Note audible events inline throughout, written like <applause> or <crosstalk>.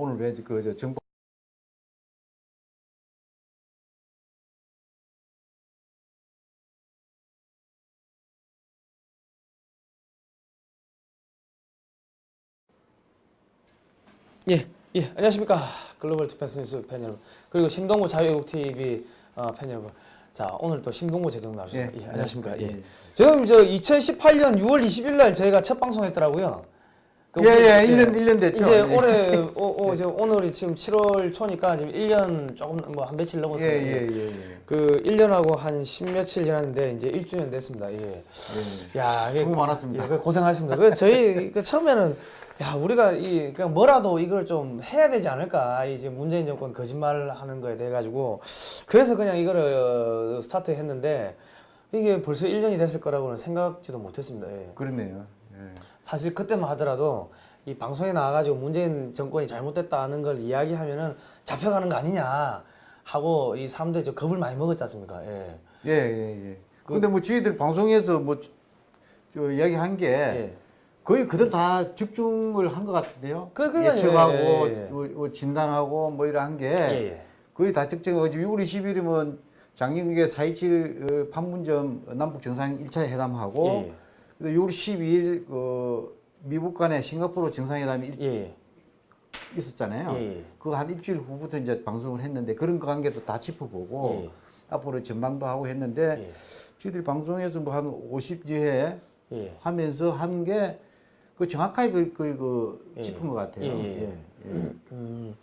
오늘 왜그저 정부 예, 예, 안녕하십니까. 글로벌 디펜스 뉴스 팬 여러분. 그리고 신동구 자유외국 TV 어, 팬 여러분. 자, 오늘 또 신동구 제동 나오셨습니다. 예, 예, 안녕하십니까. 예. 예. 지금 저 2018년 6월 20일 날 저희가 첫 방송했더라고요. 그 우리- 예예 1년 1년 됐죠. 이제 예. 올해 <laughs> 어, 어, 지금 오늘이 지금 7월 초니까 지금 1년 조금 뭐 한 며칠 넘었어요. 예예예 예, 예. 그 1년하고 한 10며칠 지났는데 이제 1주년 됐습니다. 예. 예. 야, 수고 많았습니다. 예, 그 고생하셨습니다. 그 저희 그 처음에는 야 우리가 이 그냥 뭐라도 이걸 좀 해야 되지 않을까 이제 문재인 정권 거짓말하는 거에 대해 가지고 그래서 그냥 이거를 어, 스타트했는데 이게 벌써 1년이 됐을 거라고는 생각지도 못했습니다. 예. 그렇네요. 예. 사실 그때만 하더라도 이 방송에 나와가지고 문재인 정권이 잘못됐다는 걸 이야기하면은 잡혀가는 거 아니냐 하고 이 사람들이 좀 겁을 많이 먹었지 않습니까? 예. 예, 예, 예. 근데 뭐 저희들 방송에서 뭐, 저, 저 이야기 한 게 예. 거의 그대로 다 집중을 한 것 같은데요. 그- 그러니까요. 예측하고, 예, 예, 예. 뭐, 뭐 진단하고 뭐 이런 한게 예, 예. 거의 다 적정하고 6월 20일이면 작년에 4.27 판문점 남북 정상 1차 회담하고 6월 12일 그 미국 간의 싱가포르 정상회담이 일- 예, 예. 있었잖아요. 예, 예. 그거 한 일주일 후부터 이제 방송을 했는데 그런 관계도 다 짚어보고 예. 앞으로 전망도 하고 했는데 예. 저희들이 방송에서 뭐 한 50여 회 예. 하면서 한 게 그 정확하게 그, 그, 그 예. 짚은 것 같아요. 예, 예. 예, 예. 음,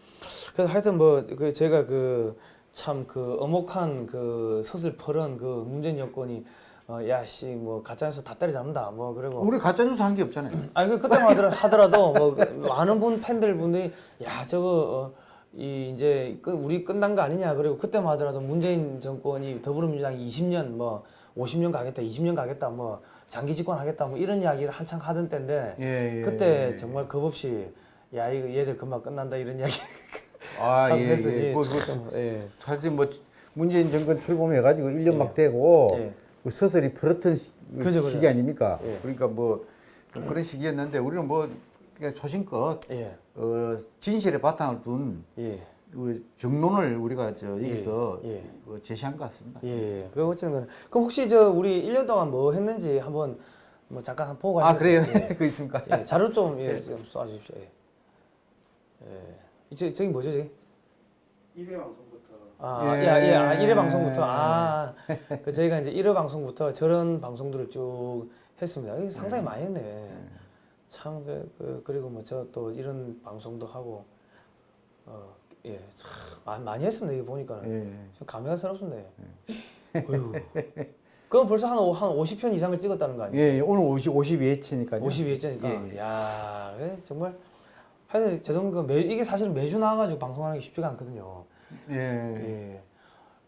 그래서 하여튼 뭐 그 제가 그 참그 어목한 그 서슬퍼런 그 문재인 여권이 어, 야씨 뭐 가짜뉴스 다 때려잡는다 뭐 그리고 우리 가짜뉴스 한 게 없잖아요. 아니 그 그때만 하더라, 하더라 도 뭐 많은 분 팬들 분들이 야 저거 어, 이 이제 끝- 우리 끝난 거 아니냐 그리고 그때만 하더라도 문재인 정권이 더불어민주당이 20년 뭐 50년 가겠다 20년 가겠다 뭐 장기 집권 하겠다 뭐 이런 이야기를 한창 하던 때인데 예, 예, 그때 예. 정말 겁 없이 야 이거 얘들 금방 끝난다 이런 이야기 <laughs> 아, 예, 해서 예. 예, 뭐, 참, 뭐, 예. 사실 뭐 문재인 정권 출범해가지고 1년 예. 막 되고 예. 그 서서히 풀었던 시, 그죠, 기 그죠. 아닙니까? 예. 그러니까 뭐 그런 시기였는데 우리는 뭐 소신껏 예. 어, 진실에 바탕을 둔 예. 우리 정론을 우리가 저 여기서 예. 어, 제시한 것 같습니다. 예. 그 어쨌든 그럼 혹시 저 우리 1년 동안 뭐 했는지 한번 뭐 잠깐 한번 보고 아? 그래요? 예. <laughs> 그 있습니까? 예, 자료 좀, 예, 좀 쏴주십시오. 예. 예. 저기 뭐죠, 저기? 1회 방송부터 아, 예. 예, 예, 아, 1회 방송부터, 아, 그 저희가 이제 1회 방송부터 저런 방송들을 쭉 했습니다. 이게 상당히 많이 했네. 참, 그, 그, 그리고 뭐 저 또 이런 방송도 하고, 어, 예, 참, 많이, 했습니다. 이거 보니까는. 예. 좀 감회가 새롭습니다. 어휴. 그건 벌써 한, 오- 한 50편 이상을 찍었다는 거 아니에요? 예, 예, 오늘 50, 52회치니까요. 52회째니까. 예, 예. 야, 정말. 하여튼 죄송 그 매, 이게 사실 매주 나와가지고 방송하는 게 쉽지가 않거든요. 예. 예.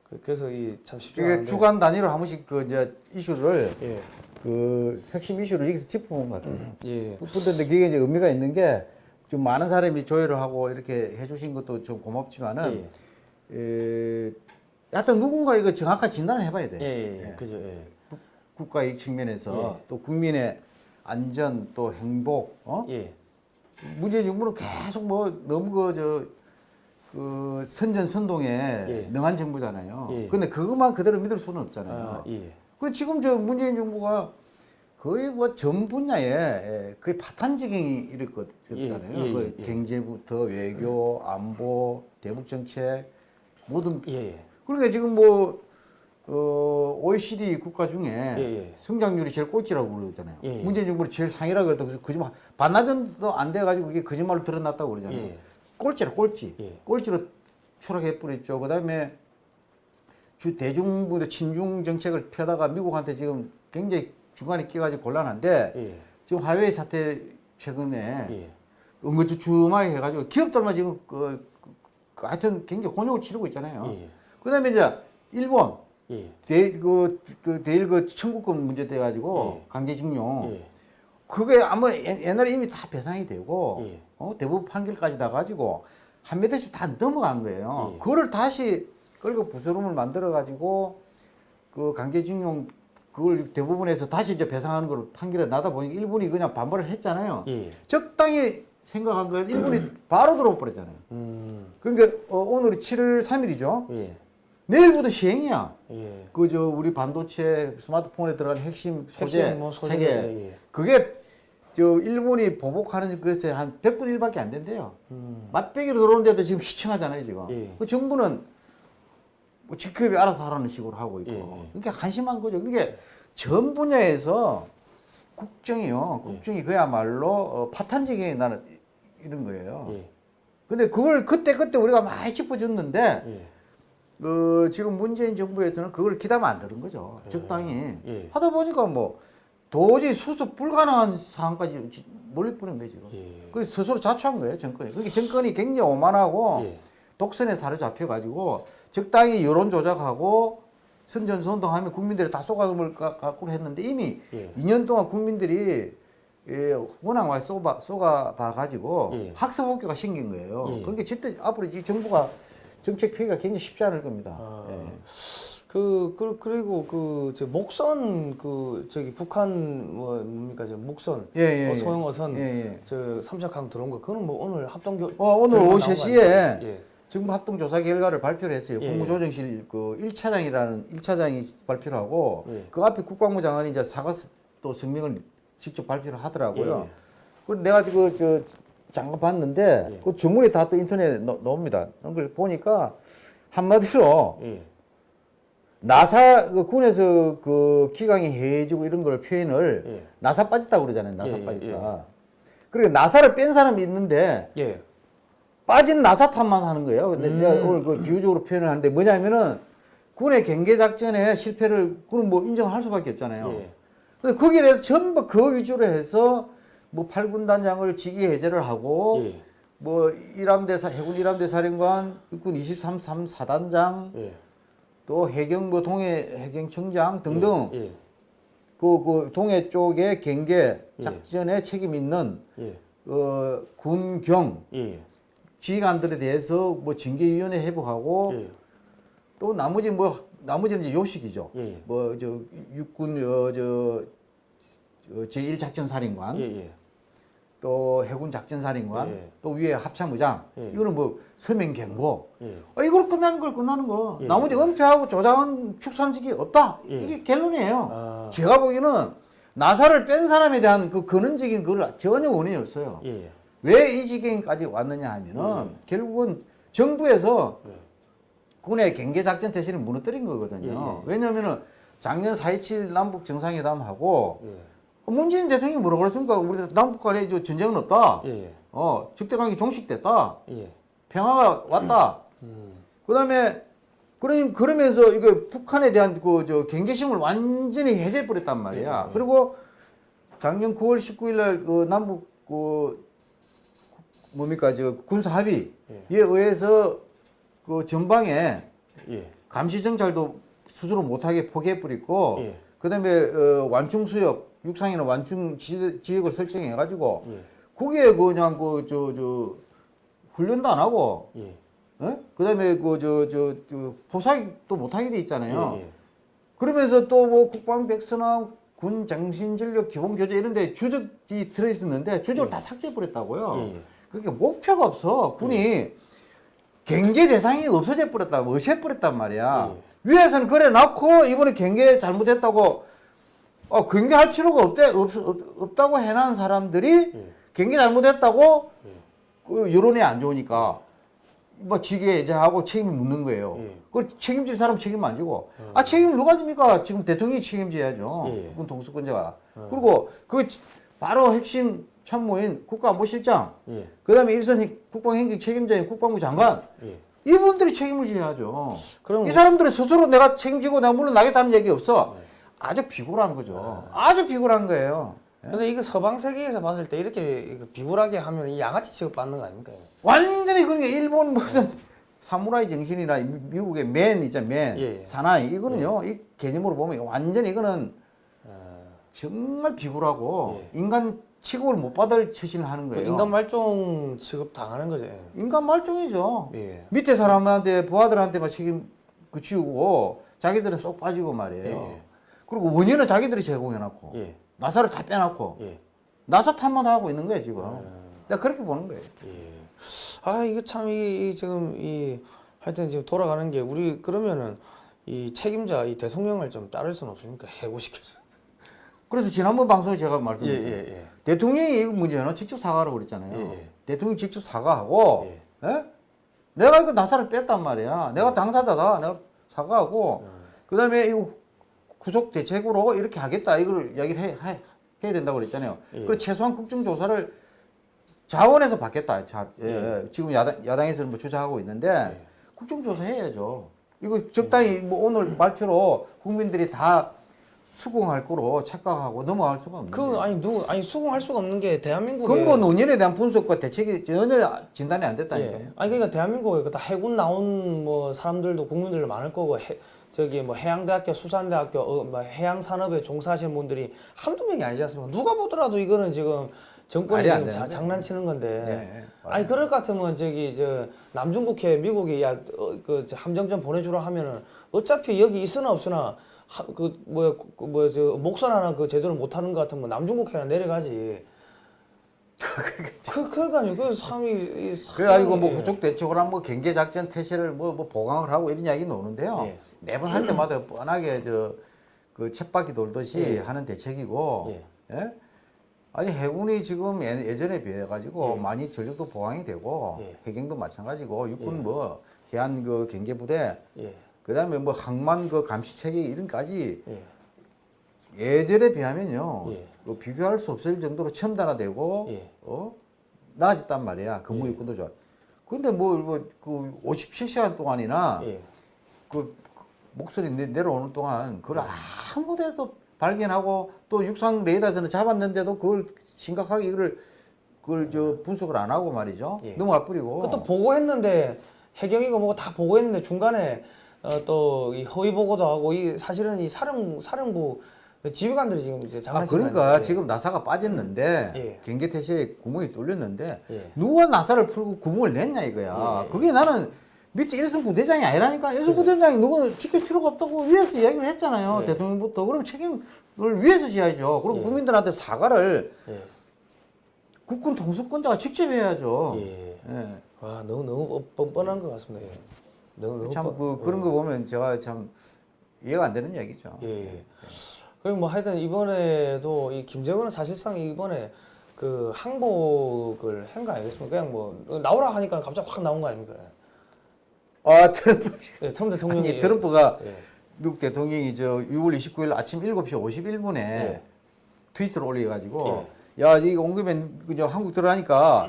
그- 그래서 이 참 쉽지가 이게 않은데. 주간 단위로 한 번씩 그 이제 이슈를 예. 그 핵심 이슈를 여기서 짚어본 것 같아요. 예. 근데 그게 이제 의미가 있는 게 좀 많은 사람이 조회를 하고 이렇게 해주신 것도 좀 고맙지만은 예. 에, 하여튼 누군가 이거 정확한 진단을 해봐야 돼. 예. 예. 예. 그죠. 예. 국가 이익 측면에서 예. 또 국민의 안전 또 행복 어? 예. 문재인 정부는 계속 뭐 너무 그저 그 선전선동에 예. 능한 정부잖아요. 예. 근데 그것만 그대로 믿을 수는 없잖아요. 아, 예. 그 지금 저 문재인 정부가 거의 뭐 전 분야에 예, 거의 파탄지경이 이랬거든요. 예, 예, 그 예. 경제부터 외교, 안보, 대북 정책 모든 예. 예. 그러니까 지금 뭐 어, OECD 국가 중에 예, 예. 성장률이 제일 꼴찌라고 그러잖아요. 예, 예. 문재인 정부는 제일 상위라고 그랬다. 그래서 거짓말 반나절도 안 돼가지고 이게 거짓말로 드러났다고 그러잖아요. 예. 꼴찌라 꼴찌. 예. 꼴찌로 추락해 버렸죠. 그 다음에 주 대중부의 친중 정책을 펴다가 미국한테 지금 굉장히 중간에 끼가지고 곤란한데 예. 지금 화웨이 사태 최근에 예. 은근주춤하게 해가지고 기업들만 지금 그, 그, 그 하여튼 굉장히 곤욕을 치르고 있잖아요. 예. 그 다음에 이제 일본 예. 대, 그, 그 대일 그 청구권 문제 돼 가지고 예. 강제징용 예. 그게 아마 옛- 옛날에 이미 다 배상이 되고 예. 어, 대법원 판결까지 나 가지고 한몇 대씩 다 넘어간 거예요. 예. 그거를 다시 끌고 부스럼을 만들어 가지고 그 강제징용 그걸 대부분에서 다시 이제 배상하는 걸 판결에 나다 보니까 일본이 그냥 반발을 했잖아요. 예. 적당히 생각한 건 일본이 바로 들어와 버렸잖아요. 음. 그러니까 어, 오늘이 7월 3일이죠. 예. 내일부터 시행이야. 예. 그저 우리 반도체 스마트폰에 들어간 핵심 소재 핵심 뭐 소재, 세계 예. 그게 저 일본이 보복하는 것에 한 100분의 1밖에 안 된대요. 음. 맛배기로 들어오는데도 지금 희청하잖아요, 지금. 예. 그 정부는 뭐 직급이 알아서 하라는 식으로 하고 있고. 예, 예. 그러니까 한심한 거죠. 그게 전 분야에서 국정이요. 예. 국정이 그야말로 어, 파탄지게 나는 이런 거예요. 예. 근데 그걸 그때 그때 우리가 많이 짚어줬는데 예. 어, 지금 문재인 정부에서는 그걸 기다면 안 되는 거죠. 그래요. 적당히 예. 하다 보니까 뭐 도저히 수습 불가능한 상황까지 지- 몰릴 뻔한 거예요 지금. 예. 그 스스로 자초한 거예요 정권이. 그게 정권이 굉장히 오만하고 예. 독선에 사로잡혀 가지고 적당히 여론 조작하고 선전선동하면 국민들이 다 쏘가금을 갖고 했는데 이미 예. 2년 동안 국민들이 예, 워낙 많이 쏘봐, 쏘가봐 가지고 예. 학습 학교가 생긴 거예요. 예. 그러니까 절대 앞으로 이 정부가 정책 폐기가 굉장히 쉽지 않을 겁니다. 아. 예. 그, 그 그리고 그 저 목선 그 저기 북한 뭐 뭡니까 저 목선 예, 예, 어, 예. 소형 어선 예, 예. 저 삼척항 들어온 거 그거는 뭐 오늘 합동 교 어, 오늘 오후 나온 거 3시에 아닙니까? 예. 정부 합동 조사 결과를 발표를 했어요. 예, 국무조정실 그 1차장이라는 1차장이 발표를 하고 예. 그 앞에 국방부 장관이 이제 사과 또 성명을 직접 발표를 하더라고요. 예. 그래서 내가 그, 저, 잠깐 봤는데 예. 그 전문이 다또 인터넷에 넣, 나옵니다. 그걸 보니까 한마디로 예. 나사 그 군에서 그 기강이 해주고 이런 걸 표현을 예. 나사 빠졌다고 그러잖아요. 나사 예, 예, 빠졌다. 그러니까 나사를 뺀 사람이 있는데 예. 빠진 나사 탓만 하는 거예요. 근데 음. 내가 오늘 그 비유적으로 표현을 하는데 뭐냐면은 군의 경계 작전에 실패를 군은 뭐 인정할 수밖에 없잖아요. 예. 근데 거기에 대해서 전부 그 위주로 해서 뭐 8군단장을 직위 해제를 하고 예. 뭐 일함대 사 해군 일함대 사령관 육군 23, 3 4단장 예. 또 해경 뭐 동해 해경청장 등등 예. 그, 그 동해 쪽의 경계 작전에 책임 있는 예. 어, 군경 예. 지휘관들에 대해서 뭐 징계위원회 예. 또 나머지 뭐 나머지는 이제 요식이죠. 예. 뭐저 육군 어저 제1 작전 사령관 예. 예. 또 해군 작전 사령관 예. 또 위에 합참의장 예. 이거는 뭐 서명 경고 예. 어, 이걸 끝나는 걸 끝나는 거 예. 나머지 은폐하고 조작은 축산직이 없다 예. 이게 결론이에요. 아. 제가 보기에는 나사를 뺀 사람에 대한 그 근원적인 그걸 전혀 원인이 없어요. 예. 왜이 지경까지 왔느냐 하면은 결국은 정부에서 예. 군의 경계 작전 태세를 무너뜨린 거거든요. 왜냐면은 작년 4.27 남북 정상회담하고 예. 문재인 대통령이 뭐라고 그랬습니까? 우리 남북 간에 저 전쟁은 없다. 예. 어, 적대 관계 종식됐다. 예. 평화가 왔다. 음. 그다음에 그러 그러면서 이거 북한에 대한 그 저 경계심을 완전히 해제해 버렸단 말이야. 예, 예. 그리고 작년 9월 19일 날그 남북 그 뭡니까 저 군사 합의에 예. 의해서 그 전방에 예. 감시 정찰도 스스로 못하게 포기해 버리고 예. 그다음에 어, 완충 수역 육상에는 완충 지- 지역을 설정해 가지고 예. 거기에 그냥 그 저 저 훈련도 안 하고 예. 어? 그다음에 그 저 저 저 포사도 못하게 돼 있잖아요. 예. 그러면서 또 뭐 국방 백서나 군 정신 전력 기본 교재 이런데 주적이 들어 있었는데 주적을 다 삭제해 버렸다고요. 예. 예. 그러니까 목표가 없어. 군이 경계 대상이 없어져 버렸다고 없애 버렸단 말이야. 위에서는 그래 놨고 이번에 경계 잘못했다고 어 경계할 필요가 없대 없, 없, 다고 해놓은 사람들이 예. 경계 잘못했다고 예. 그 여론이 안 좋으니까 뭐 직에 이제 하고 책임을 묻는 거예요. 예. 그걸 책임질 사람 책임 안 지고 아 책임을 누가 집니까? 지금 대통령이 책임져야죠. 예. 군 동수권자가. 그리고 그 바로 핵심 참모인 국가안보실장, 예. 그다음에 일선 핵- 국방행정 책임자인 국방부 장관 예. 이분들이 책임을 져야죠. 그럼 이 사람들은 스스로 내가 책임지고 내가 물러나겠다는 얘기 없어. 아주 비굴한 거죠. 아주 비굴한 거예요. 근데 이거 서방 세계에서 봤을 때 이렇게 비굴하게 하면 이 양아치 취급 받는 거 아닙니까? 완전히 그러니까 일본 무슨 사무라이 정신이나 미- 미국의 맨 있잖아 맨 예, 예. 사나이 이거는요 이 개념으로 보면 완전히 이거는 어, 정말 비굴하고 예. 인간 취급을 못 받을 처신을 하는 그 거예요. 인간 말종 취급 당하는 거죠. 인간 말종이죠. 예. 밑에 사람한테 부하들한테만 책임 그치우고 자기들은 쏙 빠지고 말이에요. 예. 그리고 원인은 자기들이 제공해놨고 예. 나사를 다 빼놨고 예. 나사 탓만 하고 있는 거예요 지금. 내가 그렇게 보는 거예요. 예. 아 이거 참이 지금 이 하여튼 지금 돌아가는 게 우리 그러면은 이 책임자 이 대통령을 좀 자를 수는 없습니까? 해고시켜서. 그래서 지난번 방송에 제가 말씀드렸죠. 예. 대통령이 이 문제는 직접 사과하라고 그랬잖아요. 예, 예. 대통령이 직접 사과하고, 예. 예? 내가 이거 나사를 뺐단 말이야. 내가 당사자다. 내가 사과하고, 음. 그 다음에 이거 구속 대책으로 이렇게 하겠다. 이걸 이야기를 해, 해, 해야 된다고 그랬잖아요. 예. 그 최소한 국정조사를 자원에서 받겠다. 자, 예, 예. 지금 야당, 야당에서는 뭐 주장하고 있는데, 예. 국정조사 해야죠. 이거 적당히 뭐 오늘 발표로 국민들이 다 수긍할 거로 착각하고 넘어갈 수가 없는 그. 아니 누구 아니 수긍할 수가 없는 게 대한민국에 근본 원인에 대한 분석과 대책이 전혀 진단이 안 됐다니까요. 예. 아니 그러니까 대한민국에 그다 해군 나온 뭐 사람들도 국민들도 많을 거고 해, 저기 뭐 해양대학교 수산대학교 어, 뭐 해양 산업에 종사하시는 분들이 한두 명이 아니지 않습니까? 누가 보더라도 이거는 지금 정권이 지금 자. 장난치는 건데. 예, 예. 아니 그럴 것 같으면 저기 저 남중국해 미국이 야그 함정전 보내주라 하면은 어차피 여기 있으나 없으나 하, 그 뭐야 그 뭐야 저 목선 하나 그 제대로 못하는 것 같으면 남중국해나 내려가지. 그 그러니까요. 그 상이 이 상이- 그래가지고 뭐 구속 대책으로 한뭐 경계 작전 태세를 뭐, 뭐 보강을 하고 이런 이야기 나오는데요. 예. 매번 할 때마다 뻔하게 저그 쳇바퀴 돌듯이 예. 하는 대책이고, 예. 예? 아니 해군이 지금 예- 예전에 비해 가지고 예. 많이 전력도 보강이 되고 예. 해경도 마찬가지고 육군 예. 뭐 해안 그 경계 부대 예. 그 다음에 뭐 항만 그 감시 체계 이런까지 예. 예전에 비하면요 예. 그 비교할 수 없을 정도로 첨단화되고 예. 어 나아졌단 말이야 근무 육군도 좋아. 근데 뭐 뭐 그 57시간 동안이나 예. 그 목소리 내, 내려오는 동안 그걸 아무데도 발견하고 또 육상 레이더에서는 잡았는데도 그걸 심각하게 이걸 그걸 저 분석을 안 하고 말이죠 예. 넘어가 버리고 그것도 보고했는데 해경이고 뭐고 다 보고했는데 중간에 어, 또이 허위 보고도 하고 이 사실은 이 사령 사령부 지휘관들이 지금 이제 아 그러니까? 지금 나사가 빠졌는데 예. 경계 태세에 구멍이 뚫렸는데 예. 누가 나사를 풀고 구멍을 냈냐 이거야. 예. 그게 나는 밑에 일선 부대장이 아니라니까 일선 부대장이 누구 지킬 필요가 없다고 위에서 이야기를 했잖아요. 예. 대통령부터 그럼 책임을 위에서 져야죠. 그리고 예. 국민들한테 사과를 예. 국군 통수권자가 직접 해야죠. 예. 예. 와 너무 너무 뻔뻔한 것 같습니다. 예. 너무 너무 참 뻔- 그, 그런 거 보면 제가 참 이해가 안 되는 얘기죠. 예. 예. 그리고 뭐 하여튼 이번에도 이 김정은은 사실상 이번에 그 항복을 한 거 아니겠습니까? 그냥 뭐 나오라 하니까 갑자기 확 나온 거 아닙니까? 아 트럼프 <laughs> 예, 트럼프 대통령이 아니 트럼프가 예. 미국 대통령이 저 6월 29일 아침 7시 51분에 예. 트위터를 올려가지고 야 이거 온 김에 그저 한국 들어가니까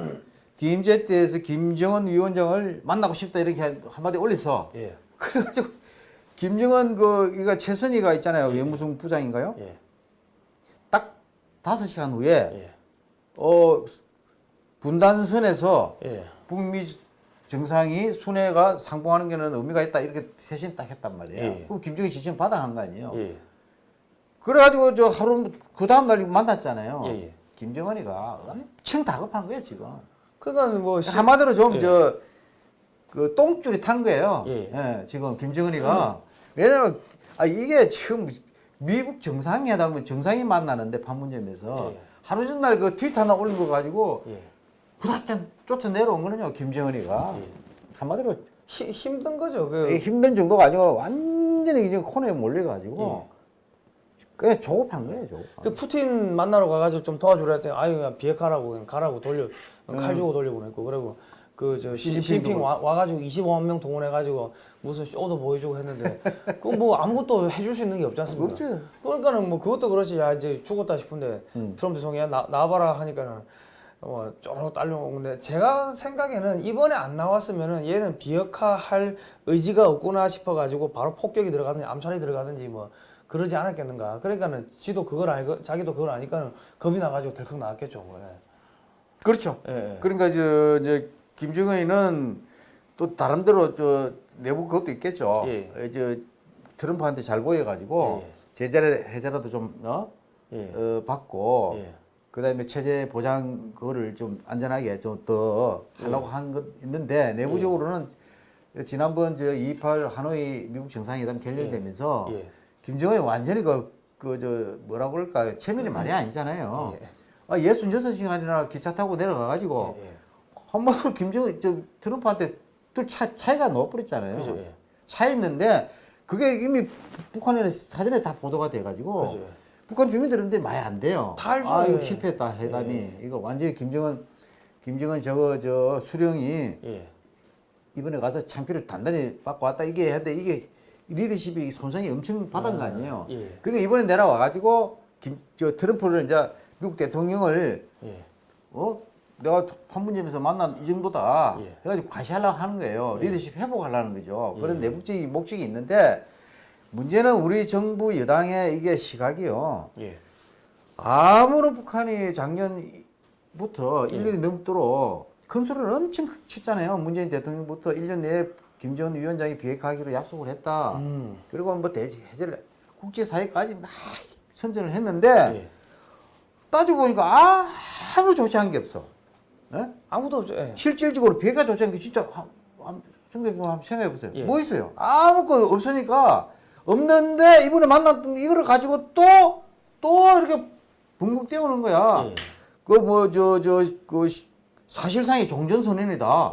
DMZ 때에서 김정은 위원장을 만나고 싶다 이렇게 한- 한마디 올렸어. 예. 그래가지고 김정은 그 이거 최선희가 있잖아요 외무성 부장인가요? 예. 딱 다섯 시간 후에 예. 어 분단선에서 예. 북미 정상이 순회가 상봉하는 게는 의미가 있다 이렇게 세신 딱 했단 말이에요. 예. 그럼 김정희 지침 받아간 거 아니에요. 예. 그래가지고 저 하루 그 다음 날 만났잖아요. 예, 예. 김정은이가 엄청 다급한 거예요 지금. 그러니까 뭐 시- 한마디로 좀 예. 저그 똥줄이 탄 거예요. 예. 예, 지금 김정은이가 왜냐면 아 이게 지금 미국 정상회담은 정상이 만나는데 판문점에서 예. 하루 전날 그 트위터 하나 올린 거 가지고 예. 부닥전 쫓아 내려온 거는요 김정은이가 예. 한마디로 히, 힘든 거죠. 이그 힘든 정도가 아니고 완전히 이제 코너에 몰려 가지고 그냥 조급한 거예요 조급한. 그 푸틴 만나러 가가지고 좀 도와주라 했더니 아유 그냥 비핵화라고 그냥 가라고 돌려 칼 주고 돌려보냈고 그리고 그 저 시진핑 와, 와가지고 25만 명 동원해가지고 무슨 쇼도 보여주고 했는데 <laughs> 그 뭐 아무것도 해줄 수 있는 게 없지 않습니까? 없죠. 그러니까는 뭐 그것도 그렇지 야 이제 죽었다 싶은데 음. 트럼프 대통령이 나 나와봐라 하니까는 어 쪼르륵 딸려오는데 제가 생각에는 이번에 안 나왔으면은 얘는 비핵화할 의지가 없구나 싶어가지고 바로 폭격이 들어가든지 암살이 들어가든지 뭐 그러지 않았겠는가 그러니까는 지도 그걸 알고 자기도 그걸 아니까는 겁이 나가지고 덜컥 나왔겠죠 뭐. 그렇죠. 예. 예. 그러니까 저 이제 김정은이는 또 다른대로 저 내부 그것도 있겠죠. 예. 어, 저 트럼프한테 잘 보여가지고 예. 제자리 해자라도 좀 어? 예. 어, 받고 예. 그다음에 체제 보장 그거를 좀 안전하게 좀 더 하려고 예. 한것 있는데 내부적으로는 지난번 저 28 하노이 미국 정상회담 결렬되면서 예. 김정은이 완전히 그 그 저 뭐라고 그럴까 체면이 말이 아니잖아요. 예. 아, 66시간이나 기차 타고 내려가가지고 예, 예. 한번도 김정은 저 트럼프한테 들 차, 차이가 넣어버렸잖아요. 그죠, 예. 차 있는데 그게 이미 북한에 사전에 다 보도가 돼가지고 그죠. 예. 북한 주민들한테 많이 안 돼요. 다 알죠. 아 이거 예. 실패했다 회담이 예. 이거 완전히 김정은 김정은 저거 저 수령이 예. 이번에 가서 창피를 단단히 받고 왔다 이게 했는데 이게 리더십이 손상이 엄청 받은 거 아니에요. 예. 그러니까 이번에 내려와가지고 김, 저 트럼프를 이제 미국 대통령을 예. 어 내가 판문점에서 만난 이 정도다 예. 해가지고 과시하려고 하는 거예요. 리더십 회복하려는 거죠. 그런 예. 내국적인 목적이 있는데 문제는 우리 정부 여당의 이게 시각이요. 예. 아무런 북한이 작년부터 예. 1년이 넘도록 큰 소리를 엄청 쳤잖아요. 문재인 대통령부터 1년 내에 김정은 위원장이 비핵화하기로 약속을 했다. 음. 그리고 뭐 대지 해제를 국제사회까지 막 선전을 했는데 예. 따지고 보니까 아무 조치한 게 없어. 예? 아무도 없죠. 예. 실질적으로 비핵화 조치한 게 진짜 한, 한, 생각해 한번 생각해 보세요. 예. 뭐 있어요? 아무것도 없으니까 없는데 이번에 만났던 이거를 가지고 또또 이렇게 붕붕 떼우는 거야. 예. 그뭐 저 저 그 사실상의 종전선언이다.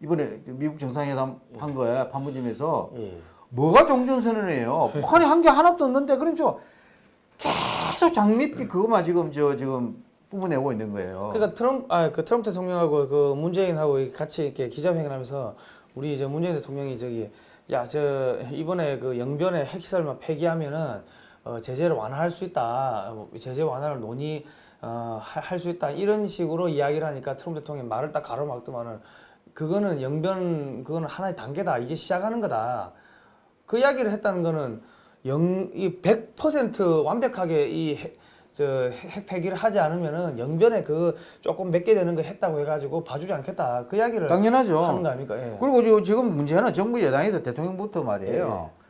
예. 이번에 미국 정상회담 한 거야 판문점에서 예. 뭐가 종전선언이에요? 북한이 한 게 하나도 없는데 그럼 저 계속 장밋빛 그것만 지금 저 지금 뿜어내고 있는 거예요. 그러니까 트럼프 아그 트럼프 대통령하고 그 문재인하고 같이 이렇게 기자회견 하면서 우리 이제 문재인 대통령이 저기 야 저 이번에 그 영변의 핵시설만 폐기하면은 어 제재를 완화할 수 있다. 뭐 제재 완화를 논의 어 할 수 있다. 이런 식으로 이야기를 하니까 트럼프 대통령이 말을 딱 가로막더만은 그거는 영변 그거는 하나의 단계다. 이제 시작하는 거다. 그 이야기를 했다는 거는 영 이 100% 완벽하게 이 핵, 저 핵 폐기를 하지 않으면은 영변에 그 조금 몇 개 되는 거 했다고 해가지고 봐주지 않겠다. 그 이야기를 당연하죠. 하는 거 아닙니까? 예. 그리고 지- 지금 문제는 정부 여당에서 대통령부터 말이에요. 예.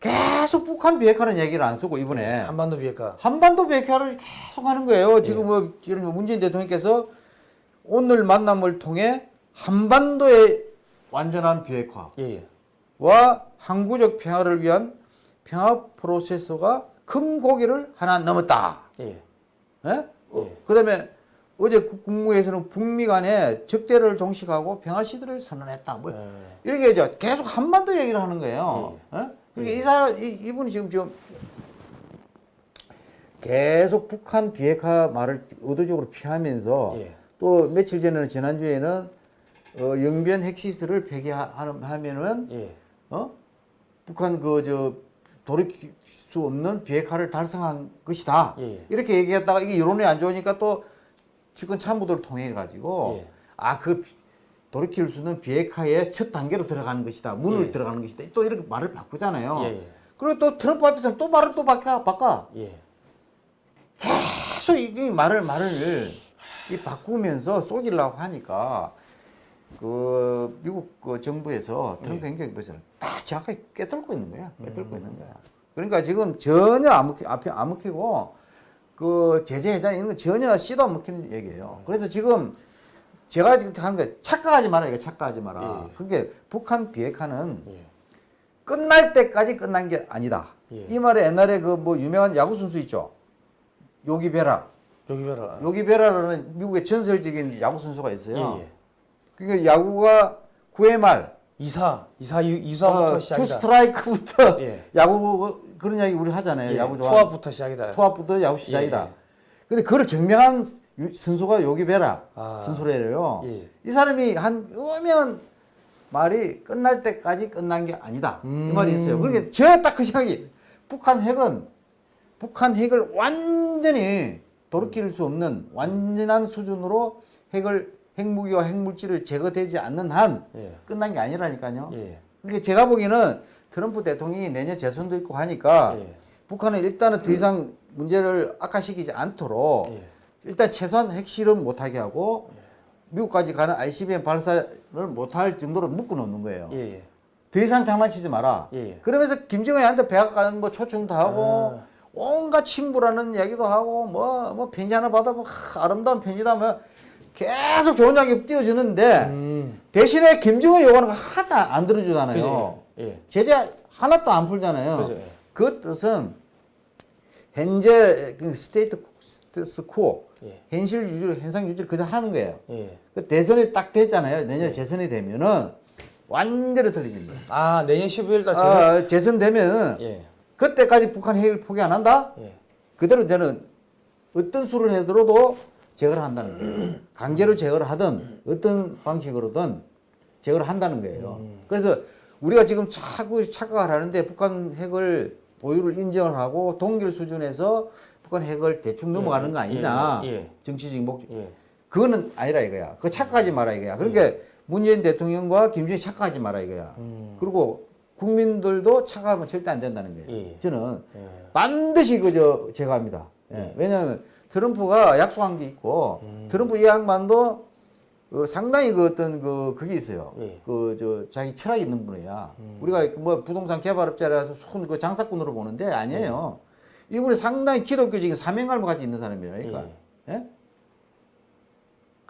계속 북한 비핵화는 얘기를 안 쓰고 이번에 한반도 비핵화. 한반도 비핵화를 계속 하는 거예요. 지금 뭐 예를 문재인 대통령께서 오늘 만남을 통해 한반도의 완전한 비핵화와 예, 예. 항구적 평화를 위한 평화 프로세서가 큰 고개를 하나 넘었다. 예. 예? 어, 예. 그다음에 어제 국- 국무회에서는 북미 간에 적대를 종식하고 평화 시대를 선언했다. 뭐 예. 이렇게 이제 계속 한반도 얘기를 하는 거예요. 어? 그러니까 이 사람 이, 이분이 지금 좀 계속 북한 비핵화 말을 의도적으로 피하면서 예. 또 며칠 전에는 지난주에는 어, 영변 핵시설을 폐기하면은 예. 어? 북한 그 저 돌이킬 수 없는 비핵화를 달성한 것이다. 예. 이렇게 얘기했다가 이게 여론이 안 좋으니까 또 측근 참모들을 통해 가지고 예. 아그 돌이킬 수 있는 비핵화의 첫 단계로 들어가는 것이다. 문을 예. 들어가는 것이다. 또 이렇게 말을 바꾸잖아요. 예, 예. 그리고 또 트럼프 앞에서는 또 말을 또 바꿔 바꿔. 예. 계속 이, 이 말을 말을 이 바꾸면서 쏘기려고 하니까 그 미국 그 정부에서 트럼프 행정 부에서는 다 정확하게 꿰뚫고 있는 거야. 꿰뚫고 있는 거야. 그러니까 지금 전혀 안 먹히, 앞에 안 먹히고 그 제재 해장 이런 거 전혀 씨도 안 먹히는 얘기예요. 그래서 지금 제가 지금 하는 거 착각하지 마라 이거 착각하지 마라. 예. 그러니까 북한 비핵화는 예. 끝날 때까지 끝난 게 아니다. 예. 이 말에 옛날에 그 뭐 유명한 야구 선수 있죠. 요기 베라. 여기 봐라. 요기 베라라는 미국의 전설적인 야구 선수가 있어요. 예, 예. 그러니까 야구가 9회 말 이사, 이사, 유- 이사부터 어, 투 시작이다. 스트라이크부터 예. 야구 그런 이야기 우리 하잖아요. 예. 야구 좋아. 투아웃부터 시작이다. 투아웃부터 야구 시작이다. 예. 근데 그걸 증명한 유- 선수가 요기 베라 아. 선수래요. 예. 이 사람이 한 오면 말이 끝날 때까지 끝난 게 아니다. 이 음. 말이 있어요. 그러니까 제가 딱그 생각이 북한 핵은 북한 핵을 완전히 돌이킬 수 없는 완전한 수준으로 핵을 핵무기와 핵물질을 제거되지 않는 한 예. 끝난 게 아니라니까요. 예. 그러니까 제가 보기에는 트럼프 대통령이 내년 재선도 있고 하니까 예. 북한은 일단은 더 이상 문제를 악화시키지 않도록 예. 일단 최소한 핵실험 못하게 하고 미국까지 가는 ICBM 발사를 못할 정도로 묶어 놓는 거예요. 예. 예. 더 이상 장난치지 마라. 예. 그러면서 김정은한테 백악 가는 뭐 초청도 하고 아. 온갖 친구라는 이야기도 하고 뭐뭐 편지 하나 받아 뭐 하, 아름다운 편지다 뭐 계속 좋은 이야기 띄워주는데 음. 대신에 김정은 요구하는 거 하나도 안 들어주잖아요. 예. 제재 하나도 안 풀잖아요. 그죠? 예. 그 뜻은 현재 그 status quo 예. 현실 유지, 현상 유지를 그대로 하는 거예요. 예. 그 대선이 딱 됐잖아요. 내년 재선이 되면은 완전히 달라집니다. 아 내년 11월 달 재선. 아, 재선 되면 예. 그때까지 북한 핵을 포기 안 한다? 예. 그대로 저는 어떤 수를 해더라도 제거를 한다는 거예요. 강제로 제거를 하든 어떤 방식으로든 제거를 한다는 거예요. 그래서 우리가 지금 자꾸 착각을 하는데 북한 핵을 보유를 인정을 하고 동결 수준에서 북한 핵을 대충 넘어가는 거 아니냐. 예, 예. 정치적인 목 예. 그거는 아니라 이거야. 그거 착각하지 마라 이거야. 그러니까 문재인 대통령과 김정일 착각하지 마라 이거야. 음. 그리고 국민들도 착각하면 절대 안 된다는 거예요. 예. 저는 예. 반드시 그저 제거합니다. 예. 왜냐하면 트럼프가 약속한 게 있고 음. 트럼프 이 양반도 어, 상당히 그 어떤 그 그게 있어요. 예. 그저 자기 철학이 있는 분이야. 음. 우리가 뭐 부동산 개발업자라서 손그 장사꾼으로 보는데 아니에요. 예. 이분이 상당히 기독교적인 사명감을 가지고 있는 사람이라니까. 예?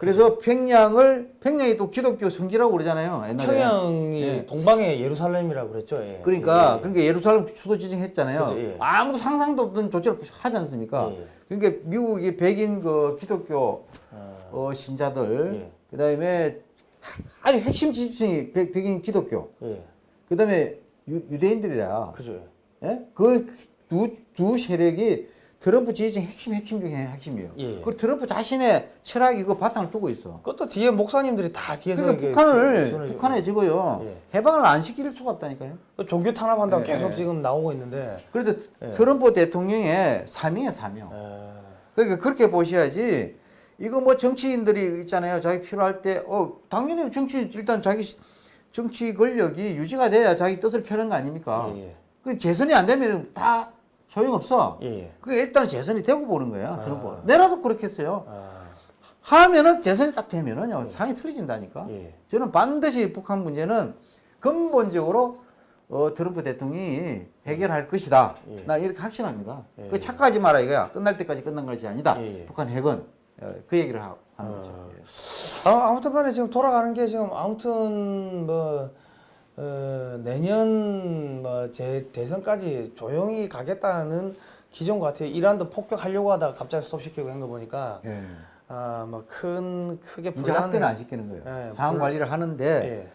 그래서 평양을 평양이 또 기독교 성지라고 그러잖아요. 옛날에. 평양이 예. 동방의 예루살렘이라고 그랬죠. 예. 그러니까 예. 그러니까 예루살렘 수도 지정했잖아요. 그죠, 예. 아무도 상상도 없던 조치를 하지 않습니까? 예. 그러니까 미국이 백인 그 기독교 아, 어, 신자들, 예. 그다음에 아주 핵심 지지층이 백, 백인 기독교, 예. 그다음에 유, 유대인들이라. 그죠. 예? 그두 두 세력이 트럼프 지지층 핵심 핵심 중에 핵심이에요. 예. 그 트럼프 자신의 철학이 그 바탕을 두고 있어. 그것도 뒤에 목사님들이 다 뒤에서 그러니까 북한을 북한에 지고요 예. 해방을 안 시킬 수가 없다니까요. 그 종교 탄압한다고 예, 계속 예. 지금 나오고 있는데. 그래서 예. 트럼프 대통령의 사명이에요 사명. 예. 그러니까 그렇게 보셔야지 이거 뭐 정치인들이 있잖아요 자기 필요할 때 어 당연히 정치 일단 자기 시- 정치 권력이 유지가 돼야 자기 뜻을 펴는 거 아닙니까? 예, 예. 그 재선이 안 되면 다 소용없어. 예, 예. 그 일단 재선이 되고 보는 거야. 트럼프. 내라도 그렇게 했어요. 아, 하면은 재선이 딱 되면은요 상이 틀어진다니까. 예. 저는 반드시 북한 문제는 근본적으로 어, 트럼프 대통령이 해결할 것이다. 예. 나 이렇게 확신합니다. 예. 그 착각하지 마라 이거야. 끝날 때까지 끝난 것이 아니다. 예, 예. 북한 핵은 어, 그 얘기를 하, 하는 어. 거죠. 예. 아, 아무튼 간에 지금 돌아가는 게 지금 아무튼 뭐 어, 내년 뭐 제 대선까지 조용히 가겠다는 기존 것 같아요. 이란도 폭격하려고 하다가 갑자기 스톱시키고 한 거 보니까 예. 아뭐 큰 크게 이제 불안 확대는 안 시키는 거예요. 예, 상황 불- 관리를 하는데 예.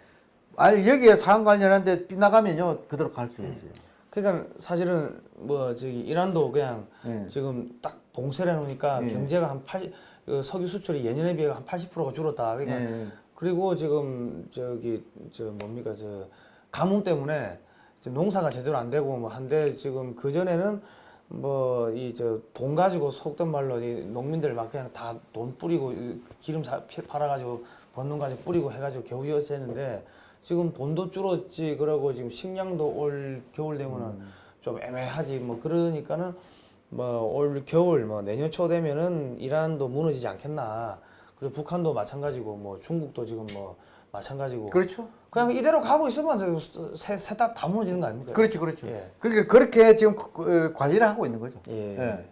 아니 여기에 상황 관리하는데 빗나가면요 그대로 갈수 있어요. 그러니까 사실은 뭐 저기 이란도 그냥 예. 지금 딱 봉쇄를 해놓으니까 예. 경제가 한 80, 그 석유 수출이 예년에 비해 한 80%가 줄었다. 그러니까 예. 그리고 지금 저기 저 뭡니까 저 가뭄 때문에 농사가 제대로 안 되고 뭐 한데 지금 그 전에는 뭐 이 저 돈 가지고 속된 말로 이 농민들 막 그냥 다 돈 뿌리고 이 기름 사, 피- 팔아 가지고 번돈 가지고 뿌리고 해가지고 겨우 이었었는데 지금 돈도 줄었지 그러고 지금 식량도 올 겨울 되면은 좀 애매하지 뭐 그러니까는 뭐 올 겨울 뭐 내년 초 되면은 이란도 무너지지 않겠나 그리고 북한도 마찬가지고 뭐 중국도 지금 뭐 마찬가지고 그렇죠. 그냥 이대로 가고 있으면 세다 다 무너지는 거 아닙니까? 그렇죠, 그렇죠. 예. 그러니까 그렇게 지금 그- 그, 관리를 하고 있는 거죠. 예. 예.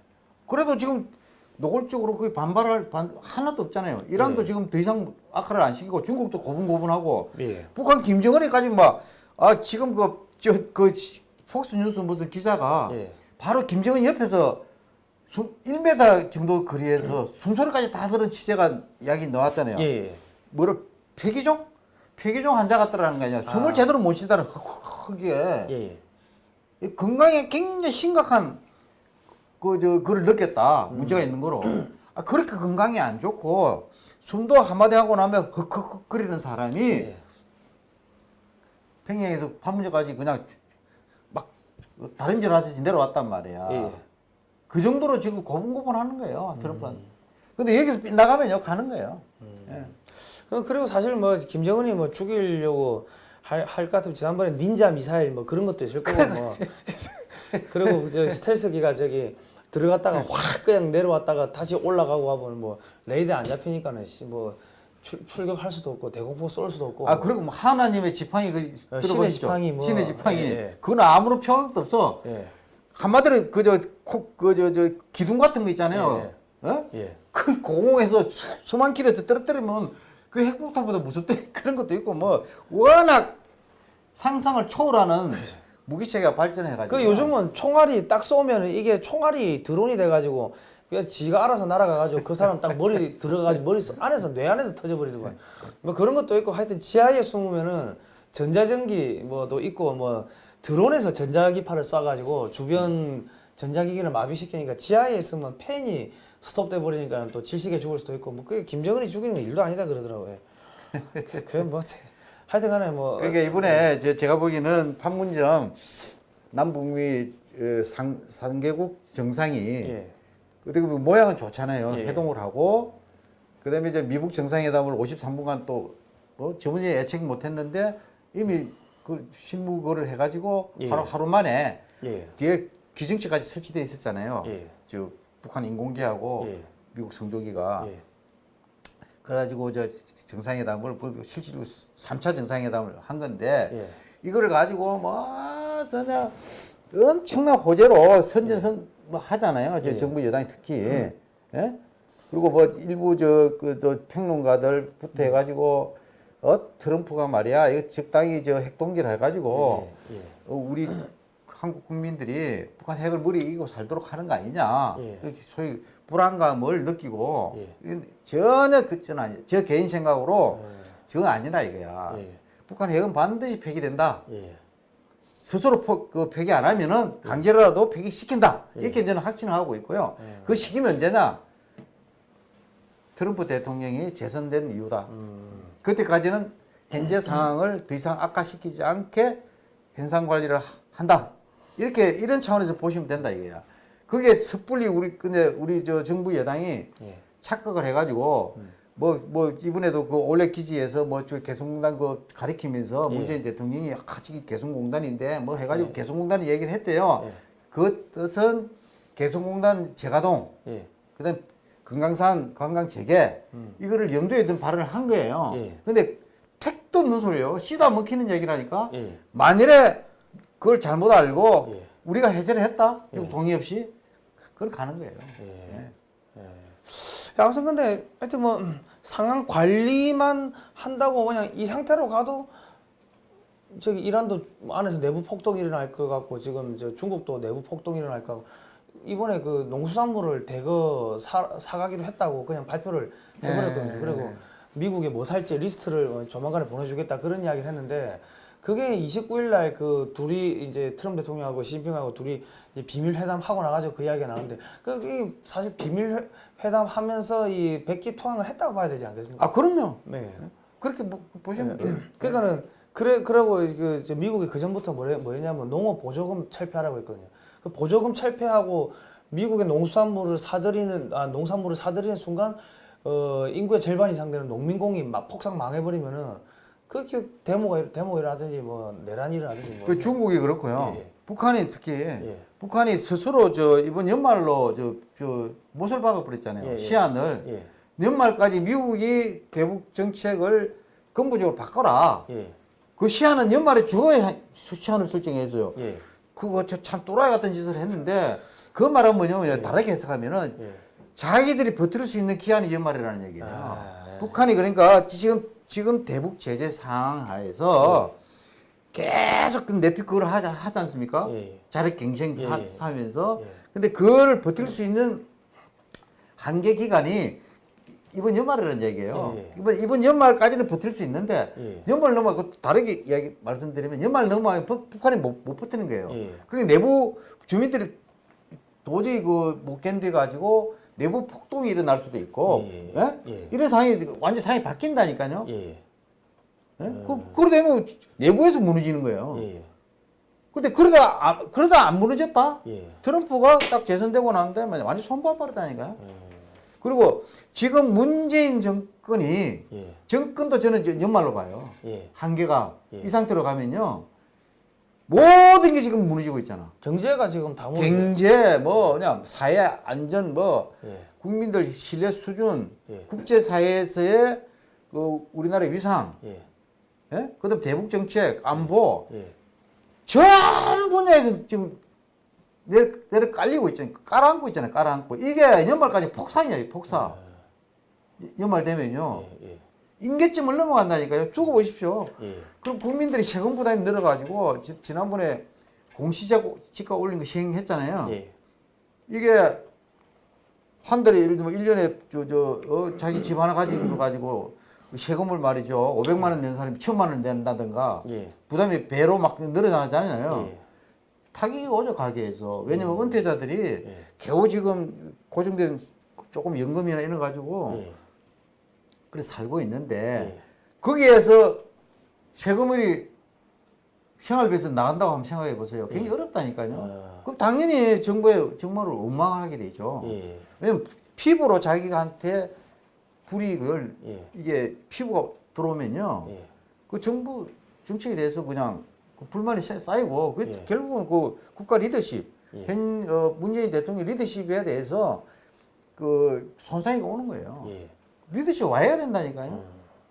그래도 지금 노골적으로 그 반발할 반 하나도 없잖아요. 이란도 예. 지금 더 이상 악화를 안 시키고 중국도 고분고분하고 예. 북한 김정은이까지 막 아 지금 그 저그 폭스 뉴스 무슨 기자가 예. 바로 김정은 옆에서 숨 1m 정도 거리에서 숨소리까지 다 들은 취재가 이야기 나왔잖아요. 예. 뭐를 폐기종? 폐기종 환자 같다라는 거 아니야. 숨을 아. 제대로 못 쉬다는 흑흑흑에 예. 이 건강에 굉장히 심각한 그 저 그걸 느꼈다 음. 문제가 있는 거로 아, 그렇게 건강이 안 좋고 숨도 한마디 하고 나면 흑흑흑 거리는 사람이 예. 평양에서 판문점까지 그냥 주- 막 다림질 하듯이 내려왔단 말이야. 예. 그 정도로 지금 고분고분 하는 거예요 트럼프는. 근데 여기서 빗나가면요 가는 거예요. 예. 그- 그리고 사실 뭐 김정은이 뭐 죽이려고 할할것 같으면 지난번에 닌자 미사일 뭐 그런 것도 있을 거고 뭐 <laughs> 그리고 저 스텔스기가 저기 들어갔다가 확 그냥 내려왔다가 다시 올라가고 하면 뭐 레이더 안 잡히니까는 씨뭐 출 격할 수도 없고 대공포 쏠 수도 없고 아 그리고 뭐 하나님의 지팡이 그 어? 신의 지팡이 뭐. 신의 지팡이 예, 예. 그건 아무런 평도 없어. 예. 한마디로 그저 그저 저 기둥 같은 거 있잖아요. 어? 예. 그 공공에서 수, 수만 킬로에서 떨어뜨리면 그 핵폭탄보다 무섭대 <laughs> 그런 것도 있고 뭐 워낙 상상을 초월하는 무기체계가 발전해가지고. 그 요즘은 총알이 딱 쏘면 이게 총알이 드론이 돼가지고 그냥 지가 알아서 날아가가지고 그 사람 딱 머리 <laughs> 들어가가지고 머리 속 안에서 뇌 안에서 터져버리더만. 뭐 그런 것도 있고 하여튼 지하에 숨으면은 전자전기 뭐도 있고 뭐 드론에서 전자기파를 쏴가지고 주변 전자기기를 마비시키니까 지하에 있으면 팬이 스톱돼 버리니까 또 질식에 죽을 수도 있고 뭐 그게 김정은이 죽이는 건 일도 아니다 그러더라고요. <laughs> 그- 그게 뭐 하여튼간에 뭐 그러니까 이번에 제, 제가 보기에는 판문점 남북미 어, 상, 상개국 정상이 예. 어떻게 보면 모양은 좋잖아요. 예. 회동을 하고 그다음에 이제 미북 정상회담을 53분간 또 뭐 저번에 예측 못했는데 이미 그 실무를 해가지고 예. 하루 하루 만에 예. 뒤에 규정치까지 설치돼 있었잖아요. 예. 저 북한 인공기하고 예. 미국 성조기가 예. 그래가지고 저 정상회담을 그 실제로 3차 정상회담을 한 건데 예. 이거를 가지고 뭐 전혀 엄청난 호재로 선전선 뭐 하잖아요. 저 예. 정부 여당이 특히 예? 그리고 뭐 일부 저그또 평론가들부터 해가지고 어 트럼프가 말이야 이거 적당히 저 핵동기를 해가지고 예. 예. 어, 우리 <clears throat> 한국 국민들이 북한 핵을 머리 이기고 살도록 하는 거 아니냐. 예. 소위 불안감을 느끼고 예. 전혀 그전 아니. 저 개인 생각으로 예. 저건 아니라 이거야. 예. 북한 핵은 반드시 폐기된다. 예. 스스로 포, 그 폐기 안 하면은 강제로라도 폐기시킨다. 예. 이렇게 저는 확신을 하고 있고요. 예. 그 시기는 언제냐? 트럼프 대통령이 재선된 이유다. 음. 그때까지는 현재 상황을 더 이상 악화시키지 않게 현상 관리를 하- 한다. 이렇게 이런 차원에서 보시면 된다 이거야. 그게 섣불리 우리 근데 우리 저 정부 여당이 예. 착각을 해가지고 뭐뭐 이번에도 그 올레 기지에서 뭐저 개성공단 그 가리키면서 예. 문재인 대통령이 아 저기 개성공단인데 뭐 해가지고 개성공단이 얘기를 했대요. 예. 그 뜻은 개성공단 재가동 예. 그다음 금강산 관광 재개 음. 이거를 염두에 둔 발언을 한 거예요. 예. 근데 택도 없는 소리예요. 씨도 안 먹히는 얘기라니까. 예. 만일에 그걸 잘못 알고 예. 우리가 해제를 했다. 예. 동의 없이 그건 가는 거예요. 예. 야, 아무튼 근데 하여튼 뭐 음, 상황 관리만 한다고 그냥 이 상태로 가도 저기 이란도 안에서 내부 폭동이 일어날 것 같고 지금 저 중국도 내부 폭동이 일어날 것 같고 이번에 그 농수산물을 대거 사, 사가기로 했다고 그냥 발표를 해버렸거든요. 네. 그리고 미국에 뭐 살지 리스트를 어, 조만간에 보내주겠다 그런 이야기를 했는데 그게 29일 날 그 둘이 이제 트럼프 대통령하고 시진핑하고 둘이 이제 비밀 회담 하고 나가지고 그 이야기가 나오는데 그게 사실 비밀 회- 회담 하면서 이 백기 토항을 했다고 봐야 되지 않겠습니까? 아 그럼요. 네. 그렇게 보, 보시면 돼요. 그러니까는 그래 그러고 그 이제 미국이 그 전부터 뭐래, 뭐였냐면 농업 보조금 철폐하라고 했거든요. 그 보조금 철폐하고 미국의 농수산물을 사들이는 아 농산물을 사들이는 순간 어 인구의 절반 이상 되는 농민공이 막 폭삭 망해버리면은 그렇게 데모가 일어나든지 뭐 내란이 일어나든지 뭐 그 중국이 그렇고요. 예, 예. 북한이 특히 예. 북한이 스스로 저 이번 연말로 저, 저 못을 박아버렸잖아요. 예, 예. 시한을 예, 연말까지 미국이 대북 정책을 근본적으로 바꿔라. 예, 그 시한은 연말에 주어야 시한을 설정해줘요. 예, 그거 저참 또라이 같은 짓을 했는데 그 말은 뭐냐면 다르게 해석하면은 예. 자기들이 버틸 수 있는 기한이 연말이라는 얘기예요. 아, 예. 북한이 그러니까 지금 지금 대북 제재 상황 하에서 계속 그 내피 그걸 하자 하지 않습니까? 예. 자력 갱생 예, 하- 예. 하면서 예. 근데 그걸 버틸 수 있는 한계 기간이 이번 연말이라는 얘기예요. 예, 예. 이번 이번 연말까지는 버틸 수 있는데 예. 연말 넘어 그 다르게 이야기 말씀드리면 연말 넘어가면 북- 북한이 못, 못 버티는 거예요. 예. 그리고 내부 주민들이 도저히 그 못 견뎌 가지고 내부 폭동이 일어날 수도 있고 예, 예. 이런 상황이 완전 상황이 바뀐다니까요. 예, 예? 그, 그러되면 내부에서 무너지는 거예요. 예, 근데 그러다 아, 그러다 안 무너졌다. 예, 트럼프가 딱 재선되고 난 다음에 완전 손봐버렸다니까요. 예. 그리고 지금 문재인 정권이 예, 정권도 저는 연말로 봐요. 예. 한계가 예. 이 상태로 가면요 모든 게 지금 무너지고 있잖아. 경제가 지금 다 무너져. 경제 뭐 그냥 사회 안전 뭐 예, 국민들 신뢰 수준 예. 국제 사회에서의 그 우리나라의 위상 예, 예? 그다음 대북 정책 안보 예. 전 분야에서 지금 내려, 내려 깔리고 있잖아요. 깔아앉고 있잖아요. 깔아앉고 이게 연말까지 폭삭이야 폭삭. 연말 되면요 예, 예, 인계점을 넘어간다니까요. 두고 보십시오. 예. 그럼 국민들이 세금 부담이 늘어가지고 지, 지난번에 공시지가 올린 거 시행했잖아요. 예. 이게 한 달에 예를 들면 1년에 저, 저, 어, 자기 집 하나 가지고 가지고 세금을 말이죠. 500만 원 낸 사람이 1000만 원 낸다든가 예. 부담이 배로 막 늘어나잖아요. 예. 타격이 오죠 가게에서. 왜냐면 은퇴자들이 예. 겨우 지금 고정된 조금 연금이나 이런 거 가지고 예. 그래 살고 있는데 예. 거기에서 세금이 생활비에서 나간다고 한번 생각해 보세요. 굉장히 예. 어렵다니까요. 아. 그럼 당연히 정부에 정말을 원망하게 되죠. 예. 왜냐면 피부로 자기한테 불이익을 예. 이게 피부가 들어오면요. 예. 그 정부 정책에 대해서 그냥 그 불만이 쌓- 쌓이고 그 예. 결국은 그 국가 리더십, 예. 현 어, 문재인 대통령 리더십에 대해서 그 손상이 오는 거예요. 예. 리더십 와야 된다니까요. 음.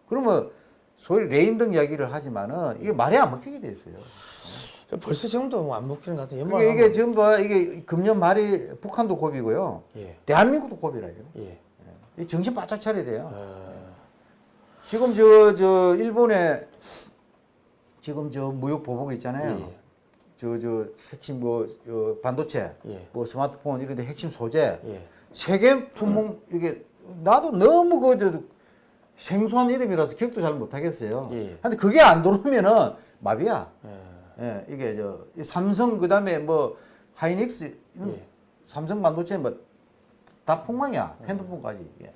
그러면 소위 레임등 이야기를 하지만은 이게 말이 안 먹히게 돼 있어요. 벌써 지금도 뭐안 먹히는 것 같은 연말 그게 이게 지금 봐 이게 금년 말이 북한도 고비고요. 예. 대한민국도 고비라요. 예. 이 정신 바짝 차려야 돼요. 아. 지금 저 저 일본에 지금 저 무역 보복 있잖아요. 예. 저저 핵심 뭐 어, 반도체, 예. 뭐 스마트폰 이런 데 핵심 소재 예. 세계 품목 이게 나도 너무 그저 생소한 이름이라서 기억도 잘 못하겠어요. 예. 근데 그게 안 들어오면은 마비야. 예. 예, 이게 저이 삼성 그다음에 뭐 하이닉스 예. 삼성 반도체 뭐 다 폭망이야 핸드폰까지 이게.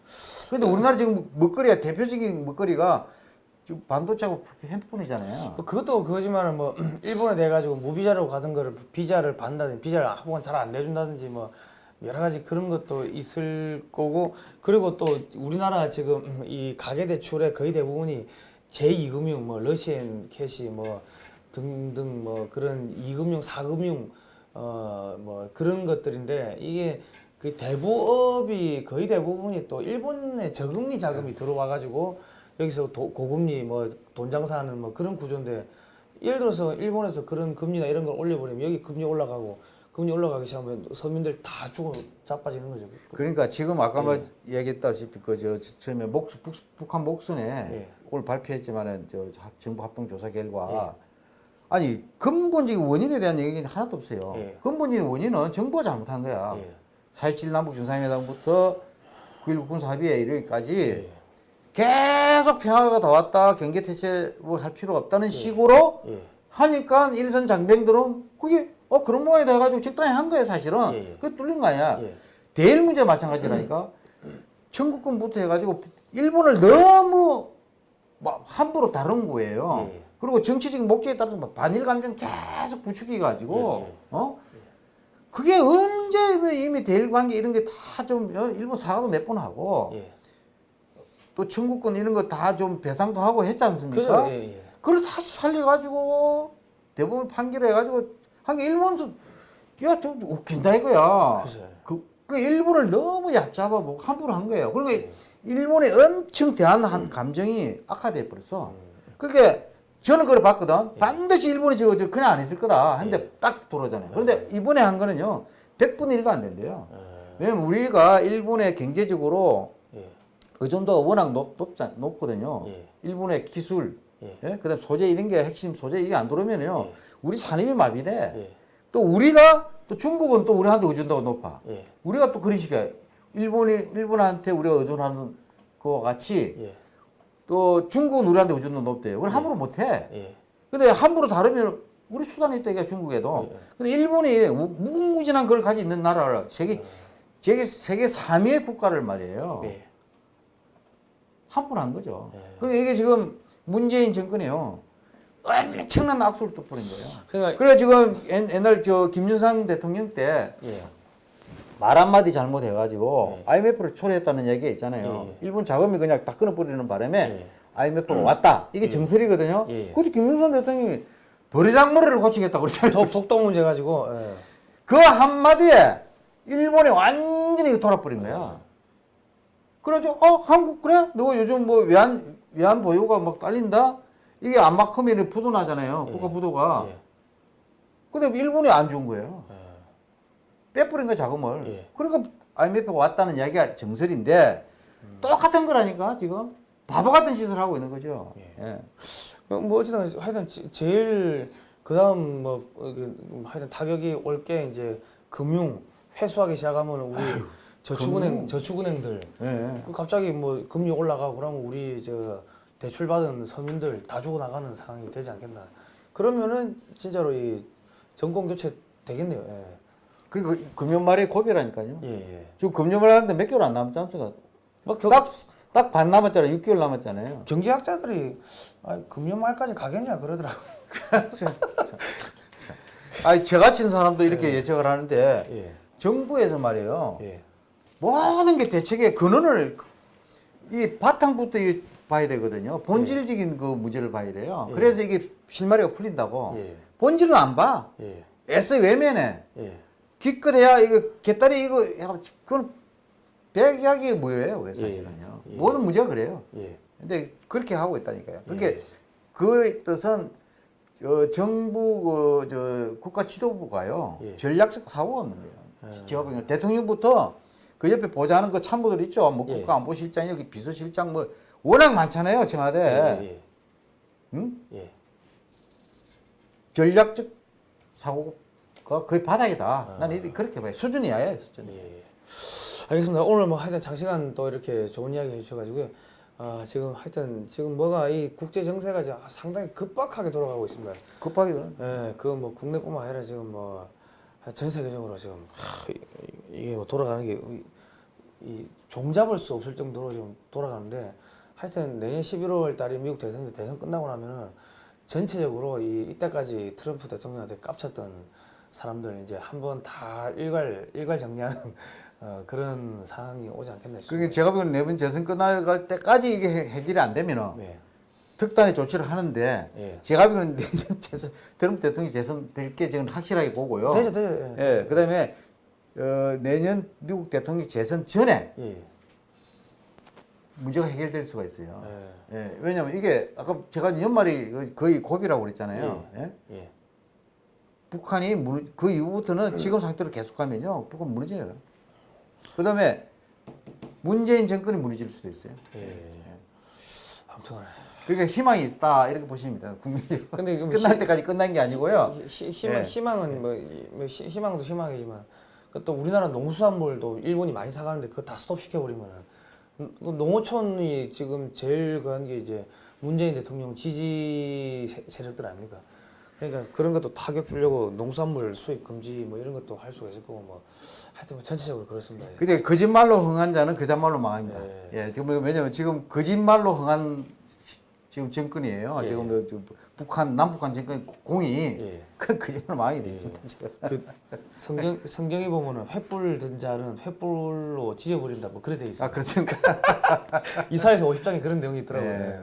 근데 우리나라 지금 먹거리가 대표적인 먹거리가 지금 반도체하고 핸드폰이잖아요. 뭐 그것도 그거지만은 뭐 <clears throat> 일본에 돼 가지고 무비자로 가던 거를 비자를 받는다든지 비자를 한번 잘 안 내준다든지 뭐 여러 가지 그런 것도 있을 거고 그리고 또 우리나라 지금 <clears throat> 이 가계 대출의 거의 대부분이 제2금융 뭐 러시앤캐시 뭐 등등 뭐 그런 2금융 4금융 어 뭐 그런 것들인데 이게 그 대부업이 거의 대부분이 또 일본의 저금리 자금이 들어와 가지고 여기서 도- 고금리 뭐 돈 장사하는 뭐 그런 구조인데 예를 들어서 일본에서 그런 금리나 이런 걸 올려버리면 여기 금리 올라가고 금리 올라가기 시작하면 서민들 다 죽어 자빠지는 거죠. 그러니까 지금 아까 뭐 얘기했다시피 그저 처음에 목, 북, 북한 목선에 예. 오늘 발표했지만은 저 합- 정부 합동 조사 결과 아니 근본적인 원인에 대한 얘기는 하나도 없어요. 예. 근본적인 원인은 정부가 잘못한 거야. 예. 4.27 남북 정상회담부터 9.19 군사합의에 이르기까지 예. 계속 평화가 더 왔다 경계 태세 뭐 할 필요 없다는 식으로 예. 하니까 일선 장병들은 그게 어 그런 모양이 돼가지고 적당히 한 거예요 사실은 예, 예. 그게 뚫린 거 아니야 예. 대일 문제 마찬가지라니까 청구권부터 해가지고 일본을 너무 막 함부로 다룬 거예요 예. 그리고 정치적인 목적에 따라서 막 반일 감정 계속 부추겨 가지고 예, 예. 어 그게 언제 이미 대일 관계 이런 게 다 좀 일본 사과도 몇 번 하고 예. 또 청구권 이런 거 다 좀 배상도 하고 했지 않습니까? 그죠? 예. 예. 그걸 다시 살려가지고 대법원 판결해가지고 하긴 일본도 야 저 웃긴다 이거야. 그죠. 그, 그 일본을 너무 얕잡아 보고 함부로 한 거예요. 그러니까 일본에 엄청 대한 감정이 악화돼 버렸어. 그러니까 저는 그걸 봤거든. 반드시 일본이 저거 저 그냥 안 했을 거다. 했는데 딱 돌아잖아요. 그런데 이번에 한 거는요. 100분의 1도 안 된대요. 왜냐면 우리가 일본에 경제적으로 예. 의존도가 워낙 높, 높자, 높거든요. 예. 일본의 기술, 예. 예? 그다음 소재 이런 게 핵심 소재 이게 안 들어오면요. 예. 우리 산업이 마비돼. 예. 또 우리가 또 중국은 또 우리한테 의존도가 높아. 예. 우리가 또 그런 식이야. 일본이 일본한테 우리가 의존하는 거와 같이 예. 또 중국은 우리한테 의존도 높대요. 그걸 함부로 못 해. 예. 근데 함부로 다르면 우리 수단이 있다 이게 중국에도. 예. 근데 일본이 무- 무궁무진한 걸 가지고 있는 나라를 세계 세계 세계 3위의 국가를 말이에요. 예. 함부로 한 거죠. 예. 그리고 이게 지금 문재인 정권이요. 엄청난 악수를 또 뿌린 거예요. 그러니까 그래 지금 옛- 옛날 저 김윤상 대통령 때말 예. 한마디 잘못해가지고 예. IMF를 초래했다는 얘기가 있잖아요. 예. 일본 자금이 그냥 다 끊어버리는 바람에 예. IMF가 왔다. 이게 정설이거든요. 예. 그것도 김윤상 대통령이 버리장머리를 고치겠다고 그러잖아요. 저 북동 문제 가지고 예. 그 한마디에 일본이 완전히 돌아버린 거야. 그래가지고 어 한국 그래? 너 요즘 뭐 외환 외환 보유가 막 딸린다? 이게 안 막히면 부도나잖아요. 국가 부도가. 예. 근데 일본이 안 준 거예요. 예. 빼버린 거야 자금을. 예. 그러니까 IMF가 왔다는 이야기가 정설인데 똑같은 거라니까 지금 바보 같은 짓을 하고 있는 거죠. 예. 뭐 어쨌든 하여튼 제- 제일 그다음 뭐 어, 그 하여튼 타격이 올 게 이제 금융 회수하기 시작하면 우리 저축은행 저축은행들 예. 그 갑자기 뭐 금리 올라가고 그러면 우리 저 대출 받은 서민들 다 주고 나가는 상황이 되지 않겠나. 그러면은 진짜로 이 정권 교체 되겠네요. 예. 그리고 금년 말에 고비라니까요. 예, 예. 지금 금년 말 하는데 몇 개월 안 남지 않습니까? 뭐 겨, 딱 딱 반 남았잖아요. 6개월 남았잖아요. 경제학자들이 아, 금년 말까지 가겠냐 그러더라고. <laughs> 아니 제가 친 사람도 이렇게 예 측을 하는데 예. 정부에서 말이에요. 예. 모든 게 대책의 근원을 이 바탕부터 이 봐야 되거든요. 본질적인 그 문제를 봐야 돼요. 예. 그래서 이게 실마리가 풀린다고. 예. 본질은 안 봐. 예. 애써 외면해. 예. 기껏해야 이거 개딸이 이거 야, 그건 백약이 뭐예요, 왜 사실은요. 예. 예. 모든 문제가 그래요. 예. 근데 그렇게 하고 있다니까요. 그러니까 예. 그 뜻은 어, 정부 그, 저 국가 지도부가요 예. 전략적 사고가 없는 거예요. 예. 제가 보기에는 대통령부터 그 옆에 보좌하는 그 참모들 있죠. 뭐 예. 국가안보실장 여기 비서실장 뭐 워낙 많잖아요 청와대. 예. 응? 예. 전략적 사고가 거의 바닥이다. 아. 나는 그렇게 봐요. 수준이 야예요 수준이. 예. 알겠습니다. 오늘 뭐 하여튼 장시간 또 이렇게 좋은 이야기 해주셔가지고 아 지금 하여튼 지금 뭐가 이 국제 정세가 상당히 급박하게 돌아가고 있습니다. 급하게 그러네. 예, 그뭐 국내뿐만 아니라 지금 뭐 전 세계적으로 지금 하, 이- 이게 뭐 돌아가는 게 이 종잡을 수 없을 정도로 지금 돌아가는데 하여튼 내년 11월 달에 미국 대선 대선 끝나고 나면은 전체적으로 이 이때까지 트럼프 대통령한테 깝쳤던 사람들 이제 한 번 다 일괄 일괄 정리하는 <laughs> 어, 그런 상황이 오지 않겠나 싶습니다. 그러니까 제가 보기에는 내번 재선 끝나갈 때까지 이게 해- 해결이 안 되면은 네, 특단의 조치를 하는데 예. 제가 보기에는 <laughs> 내년 재선 트럼프 대통령이 재선 될 게 지금 확실하게 보고요. 되죠, 되죠. 예. 예, 그다음에 어, 내년 미국 대통령 재선 전에 예. 문제가 해결될 수가 있어요. 예. 예, 왜냐면 이게 아까 제가 연말이 그- 거의 고비라고 그랬잖아요. 예? 예. 북한이 무너, 그 이후부터는 지금 상태로 계속하면요, 북한 무너져요. 그다음에 문재인 정권이 무너질 수도 있어요. 예. 아무튼. 그러니까 희망이 있다 이렇게 보시면 됩니다. 국민적으로 근데 이거 <laughs> 끝날 희- 때까지 끝난 게 아니고요. 희, 희망, 예. 희망은 뭐, 이- 뭐 희- 희망도 희망이지만 그또 우리나라 농수산물도 일본이 많이 사가는데 그거 다 스톱 시켜버리면은 음, 그 농어촌이 지금 제일 그한 게 이제 문재인 대통령 지지 세- 세력들 아닙니까? 그러니까 그런 것도 타격 주려고 농수산물 수입 금지 뭐 이런 것도 할 수가 있을 거고 뭐 하여튼 뭐 전체적으로 그렇습니다. 예. 근데 거짓말로 흥한 자는 그자말로 망합니다. 예. 예, 지금 왜냐면 지금 거짓말로 흥한 시- 지금 정권이에요. 예. 지금 <laughs> 그- 그 북한 남북한 정권 공이 예. 그 거짓말 망하게 돼 예. 있습니다. 지금. 그 성경 성경에 보면은 횃불 든 자는 횃불로 지져버린다 뭐 그래 돼 있어요. 아 그렇습니까? <laughs> 이사에서 50장에 그런 내용이 있더라고요. 예.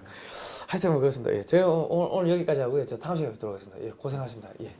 하여튼 뭐 그렇습니다. 예, 제가 오늘, 오늘 여기까지 하고요. 저 다음 시간에 뵙도록 하겠습니다. 예, 고생하셨습니다. 예.